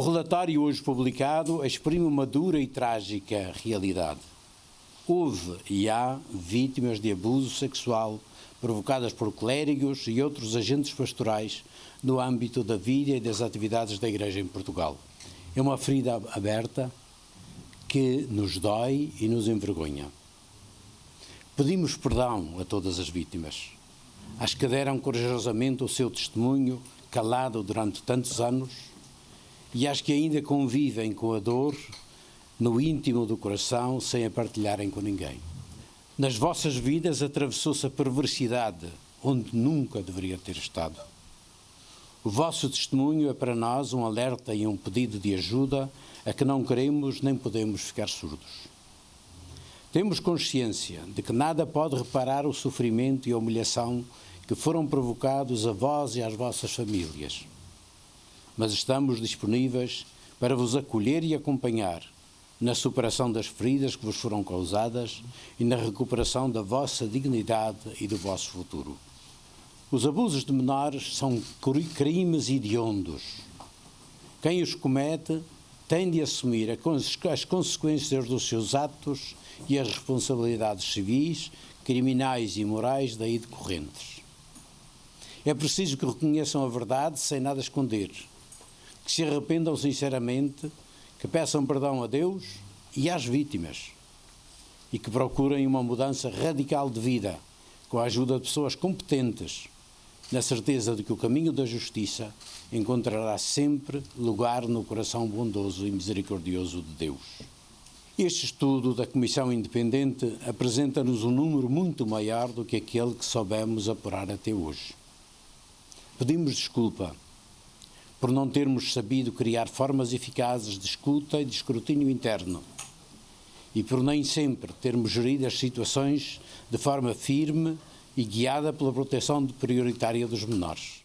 O relatório hoje publicado exprime uma dura e trágica realidade. Houve e há vítimas de abuso sexual provocadas por clérigos e outros agentes pastorais no âmbito da vida e das atividades da Igreja em Portugal. É uma ferida aberta que nos dói e nos envergonha. Pedimos perdão a todas as vítimas, às que deram corajosamente o seu testemunho calado durante tantos anos e às que ainda convivem com a dor no íntimo do coração sem a partilharem com ninguém. Nas vossas vidas atravessou-se a perversidade onde nunca deveria ter estado. O vosso testemunho é para nós um alerta e um pedido de ajuda a que não queremos nem podemos ficar surdos. Temos consciência de que nada pode reparar o sofrimento e a humilhação que foram provocados a vós e às vossas famílias. Mas estamos disponíveis para vos acolher e acompanhar na superação das feridas que vos foram causadas e na recuperação da vossa dignidade e do vosso futuro. Os abusos de menores são crimes hediondos. Quem os comete tem de assumir as consequências dos seus atos e as responsabilidades civis, criminais e morais daí decorrentes. É preciso que reconheçam a verdade sem nada esconder, que se arrependam sinceramente, que peçam perdão a Deus e às vítimas e que procurem uma mudança radical de vida com a ajuda de pessoas competentes na certeza de que o caminho da justiça encontrará sempre lugar no coração bondoso e misericordioso de Deus. Este estudo da Comissão Independente apresenta-nos um número muito maior do que aquele que soubemos apurar até hoje. Pedimos desculpa por não termos sabido criar formas eficazes de escuta e de escrutínio interno e por nem sempre termos gerido as situações de forma firme e guiada pela proteção prioritária dos menores.